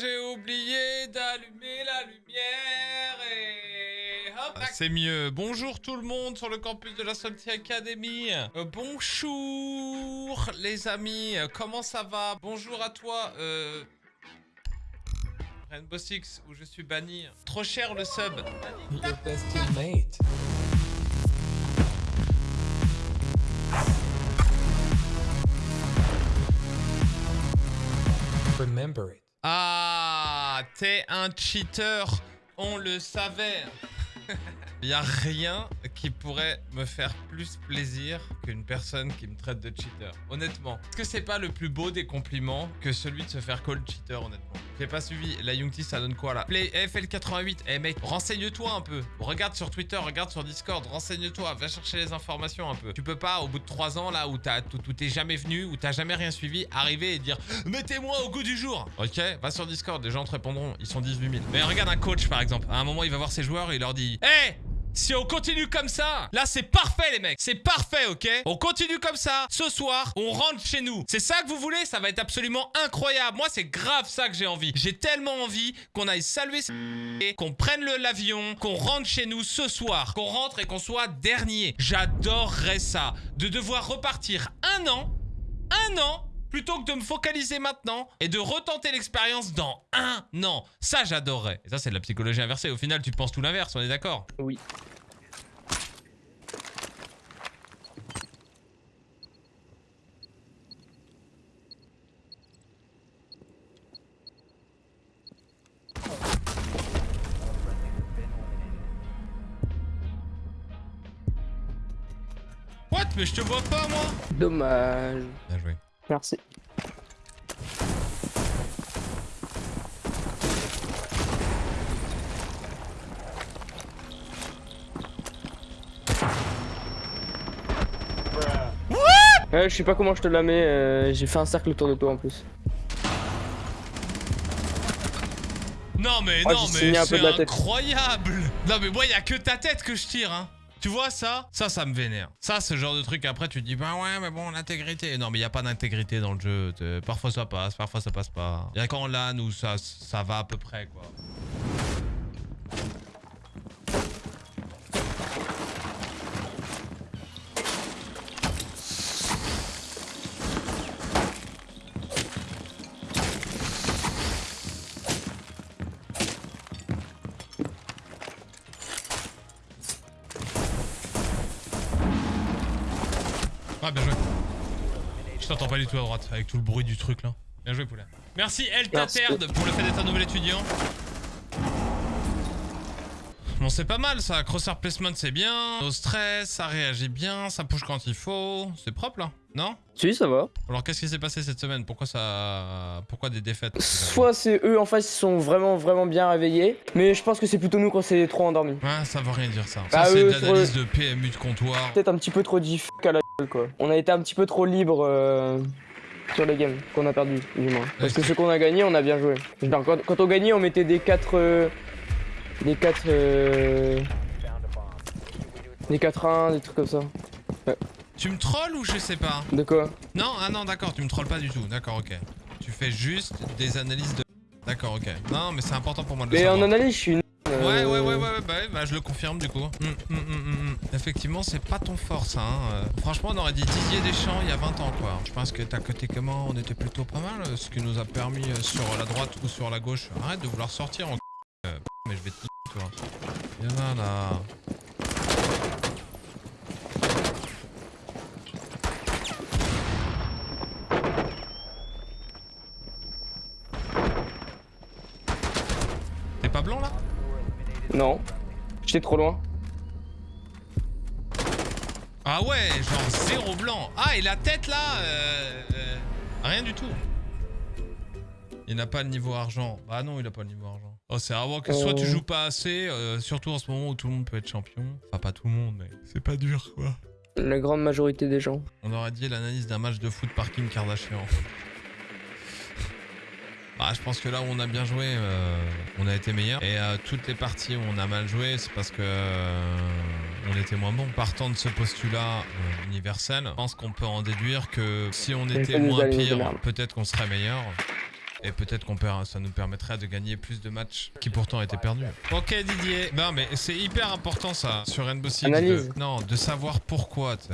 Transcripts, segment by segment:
j'ai oublié d'allumer la lumière et hop. C'est mieux. Bonjour tout le monde sur le campus de la Salty Academy. Euh, bonjour les amis, comment ça va? Bonjour à toi. Euh... Rainbow Six où je suis banni. Trop cher le sub. Your best teammate. Remember it. Ah, t'es un cheater. On le savait. Il a rien qui pourrait me faire plus plaisir qu'une personne qui me traite de cheater. Honnêtement. Est-ce que c'est pas le plus beau des compliments que celui de se faire call cheater, honnêtement? J'ai pas suivi. La Youngti, ça donne quoi, là? Play FL88. Eh, mec, renseigne-toi un peu. Regarde sur Twitter, regarde sur Discord. Renseigne-toi. Va chercher les informations un peu. Tu peux pas, au bout de 3 ans, là, où t'es jamais venu, où t'as jamais rien suivi, arriver et dire « Mettez-moi au goût du jour !» Ok Va sur Discord. Les gens te répondront. Ils sont 18 000. Mais regarde un coach, par exemple. À un moment, il va voir ses joueurs et il leur dit « Hé si on continue comme ça, là c'est parfait les mecs, c'est parfait ok? On continue comme ça, ce soir, on rentre chez nous. C'est ça que vous voulez? Ça va être absolument incroyable. Moi c'est grave ça que j'ai envie. J'ai tellement envie qu'on aille saluer qu'on prenne l'avion, qu'on rentre chez nous ce soir, qu'on rentre et qu'on soit dernier. J'adorerais ça. De devoir repartir un an, un an plutôt que de me focaliser maintenant et de retenter l'expérience dans un an. Ça, j'adorerais. Et ça, c'est de la psychologie inversée. Au final, tu penses tout l'inverse, on est d'accord? Oui. What? Mais je te vois pas, moi Dommage. Bien joué. Merci. Ouais, je sais pas comment je te la mets, euh, j'ai fait un cercle autour de toi en plus. Non mais Oh, non mais c'est incroyable Non mais moi y a que ta tête que je tire hein tu vois ça Ça, ça me vénère. Ça, ce genre de truc, après, tu te dis, bah ouais, mais bon, l'intégrité. Non, mais il n'y a pas d'intégrité dans le jeu. Parfois, ça passe, parfois, ça passe pas. Il y a qu'en LAN où ça, ça va à peu près, quoi. Ah, bien joué. Je t'entends pas du tout à droite, avec tout le bruit du truc, là. Bien joué, poulet. Merci, El Merci. Taterd, pour le fait d'être un nouvel étudiant. Bon, c'est pas mal, ça. Crosshair placement, c'est bien. Au stress, ça réagit bien, ça push quand il faut. C'est propre, là Non? Si, ça va. Alors, qu'est-ce qui s'est passé cette semaine? Pourquoi ça... Pourquoi des défaites? Soit c'est eux en face qui sont vraiment vraiment bien réveillés, mais je pense que c'est plutôt nous quand c'est trop endormi. Ouais, ça veut rien dire, ça. Bah, ça, c'est eux, de l'analyse de PMU de comptoir. Peut-être un petit peu trop diff à la quoi. On a été un petit peu trop libre euh, sur les games qu'on a perdu du moins. Parce que ce qu'on a gagné, on a bien joué. Quand, quand on gagnait, on mettait des 4 des 4 euh, des 4-1, des trucs comme ça. Tu me trolls ou je sais pas De quoi? Non, ah non, d'accord, tu me trolles pas du tout. D'accord, ok. Tu fais juste des analyses de... D'accord, ok. Non, mais c'est important pour moi de le Mais savoir. en analyse, je suis une euh, ouais, ouais, bah, je le confirme du coup. Hum, hum, hum. Effectivement, c'est pas ton fort ça. Hein. Euh, Franchement, on aurait dit Didier Deschamps il y a 20 ans quoi. Je pense que t'as côté comment on était plutôt pas mal. euh, Ce qui nous a permis euh, sur la droite ou sur la gauche. Arrête de vouloir sortir en. Euh, mais je vais te toi. Viens là. T'es pas blanc là? Non. J'étais trop loin. Ah ouais, genre zéro blanc. Ah, et la tête là euh, euh, Rien du tout. Il n'a pas le niveau argent. Bah non, il a pas le niveau argent. Oh, c'est vraiment que soit tu Euh. joues pas assez, euh, surtout en ce moment où tout le monde peut être champion. Enfin, pas tout le monde, mais c'est pas dur quoi. La grande majorité des gens. On aurait dit l'analyse d'un match de foot par Kim Kardashian. Bah, je pense que là où on a bien joué, euh, on a été meilleur. Et euh, toutes les parties où on a mal joué, c'est parce que euh, on était moins bon. Partant de ce postulat universel, je pense qu'on peut en déduire que si on était moins pire, peut-être qu'on serait meilleur. Et peut-être qu'on ça nous permettrait de gagner plus de matchs qui pourtant étaient perdus. Ok Didier. Non mais c'est hyper important ça sur Rainbow Six. De- non, de savoir pourquoi, tu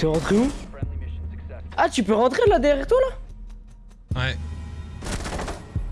T'es rentré où Ah, tu peux rentrer là derrière toi là Ouais.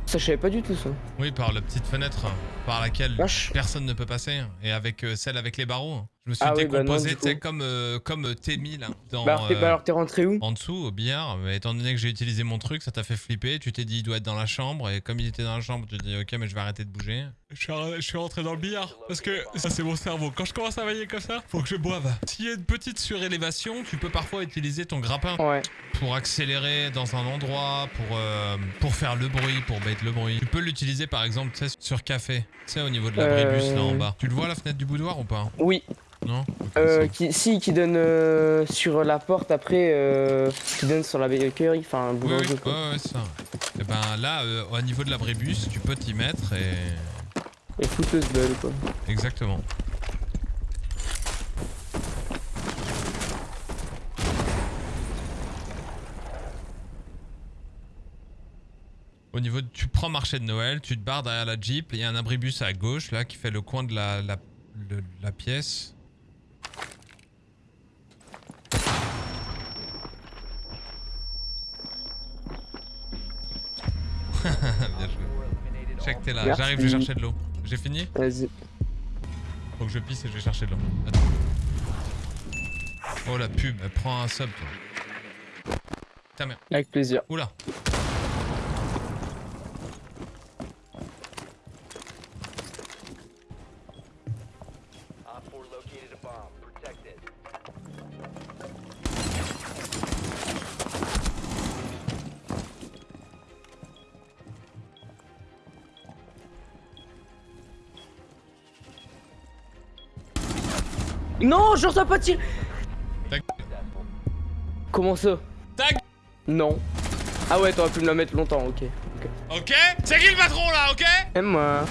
Ça, je savais pas du tout ça. Oui, par la petite fenêtre par laquelle personne ne peut passer. Et avec euh, celle avec les barreaux. Je me suis Ah oui, bah non, décomposé, sais, coup. comme, euh, comme là. Dans, Bah, alors, t'es- euh, bah, alors t'es rentré où? en dessous au billard, mais étant donné que j'ai utilisé mon truc, ça t'a fait flipper, tu t'es dit il doit être dans la chambre, et comme il était dans la chambre, tu t'es dit ok mais je vais arrêter de bouger. Je suis, je suis rentré dans le billard, parce que ça c'est mon cerveau, quand je commence à veiller comme ça, faut que je boive. S'il y a une petite surélévation, tu peux parfois utiliser ton grappin Ouais. pour accélérer dans un endroit, pour, euh, pour faire le bruit, pour bait le bruit. Tu peux l'utiliser par exemple tu sais, sur café, tu sais au niveau de l'abribus là en Euh. bas. Tu le vois la fenêtre du boudoir ou pas? Oui. Non? Euh, qui, si, qui donne euh, sur la porte après, euh, qui donne sur la bakery, enfin, Oui, oui, boulangerie ouais, ça. Et ben là, euh, au niveau de l'abribus, tu peux t'y mettre et. Et fouteuse belle quoi. Exactement. Au niveau de, tu prends marché de Noël, tu te barres derrière la Jeep, il y a un abribus à gauche là qui fait le coin de la, la, le- la pièce. Bien joué. Check t'es là, j'arrive, je vais chercher de l'eau. J'ai fini Vas-y. Faut que je pisse et je vais chercher de l'eau. Attends. Oh la pub, elle prend un sub toi. Ta mère. Avec plaisir. Oula. Non, je reçois pas de tir Ta Comment ça Ta. Non. Ah ouais, t'aurais pu me la mettre longtemps, ok. Ok C'est qui le patron là, ok Aime-moi.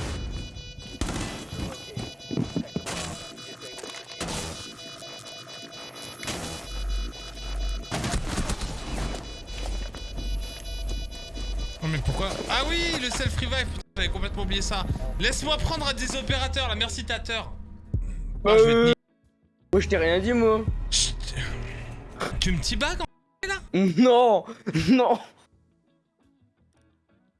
Oh mais pourquoi Ah oui, le self-revive, putain, j'avais complètement oublié ça. Laisse-moi prendre des opérateurs là, merci Tater. Oh, je vais te. Moi, je t'ai rien dit, moi. Chut. Tu me tibagues en Non Non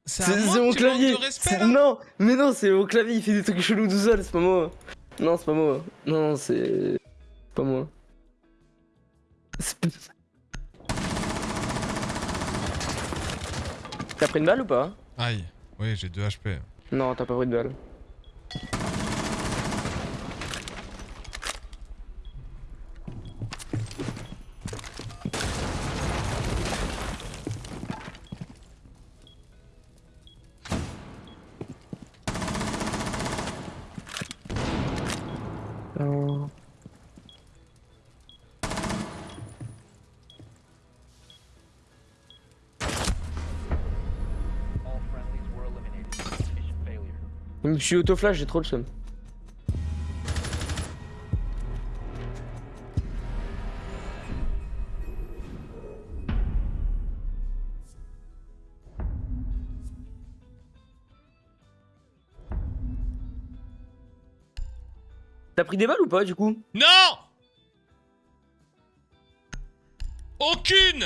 C'est mon clavier respect là? Non Mais non, c'est mon clavier, il fait des trucs chelous tout seul, c'est pas moi. Non, c'est pas moi. Non, c'est... c'est pas moi. T'as pris une balle ou pas? Aïe, oui j'ai 2 HP. Non, t'as pas pris de balle. Je me suis auto-flash, j'ai trop le seum. T'as pris des balles ou pas du coup? Non! Aucune!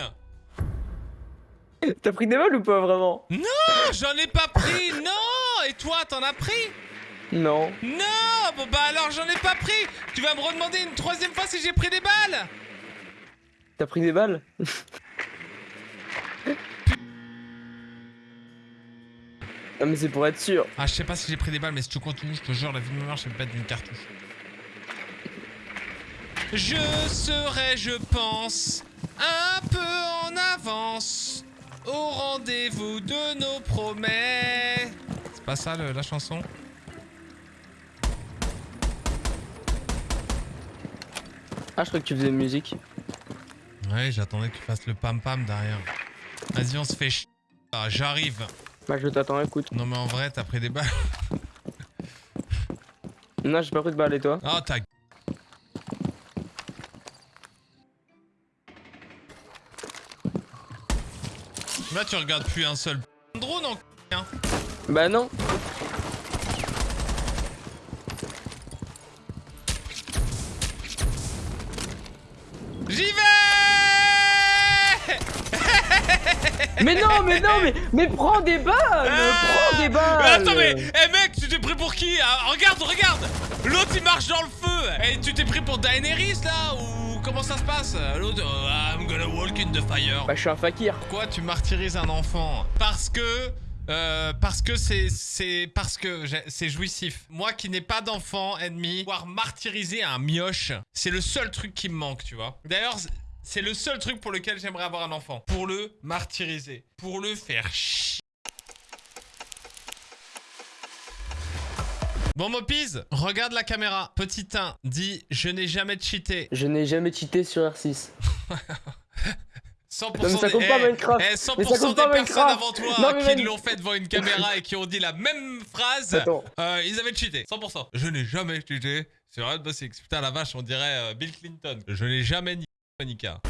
T'as pris des balles ou pas vraiment? Non, j'en ai pas pris, non Et toi, t'en as pris Non. Non Bon bah alors j'en ai pas pris Tu vas me redemander une troisième fois si j'ai pris des balles T'as pris des balles Non mais c'est pour être sûr. Ah je sais pas si j'ai pris des balles mais si tu continues, je te jure, la vie de ma mère, je vais me mettre d'une cartouche. Je serai, je pense, un peu en avance au rendez-vous de nos promesses. C'est pas ça le- la chanson Ah je crois que tu faisais de musique. Ouais, j'attendais que tu fasses le pam pam derrière. Vas-y, on se fait ch... Ah, j'arrive. Bah, je t'attends, écoute. Non, mais en vrai, t'as pris des balles. Non, j'ai pas pris de balle et toi? Ah, t'as... Là, tu regardes plus un seul drone en hein. Bah, non. J'y vais Mais non, mais non, mais, mais prends des balles Prends des balles Mais attends, mais, eh mec, tu t'es pris pour qui? Ah, Regarde, regarde L'autre il marche dans le feu Et tu t'es pris pour Daenerys là Ou comment ça se passe? L'autre, oh, I'm gonna walk in the fire. Bah, je suis un fakir. Pourquoi tu martyrises un enfant? Parce que. Euh, parce que c'est c'est parce que c'est jouissif. Moi qui n'ai pas d'enfant ennemi, pouvoir martyriser un mioche, c'est le seul truc qui me manque, tu vois. D'ailleurs, c'est le seul truc pour lequel j'aimerais avoir un enfant. Pour le martyriser, pour le faire chier. Bon Mopiz, regarde la caméra. Petit 1, dit je n'ai jamais cheaté. Je n'ai jamais cheaté sur R6. 100% Non, mais ça compte des, pas, eh, Minecraft. eh, 100% Mais ça compte des pas, personnes Minecraft. avant toi Non, qui l'ont fait devant une caméra et qui ont dit la même phrase, euh, ils avaient cheaté. 100%. Je n'ai jamais cheaté sur Rainbow Six. Putain la vache, on dirait euh, Bill Clinton. Je n'ai jamais ni Monica.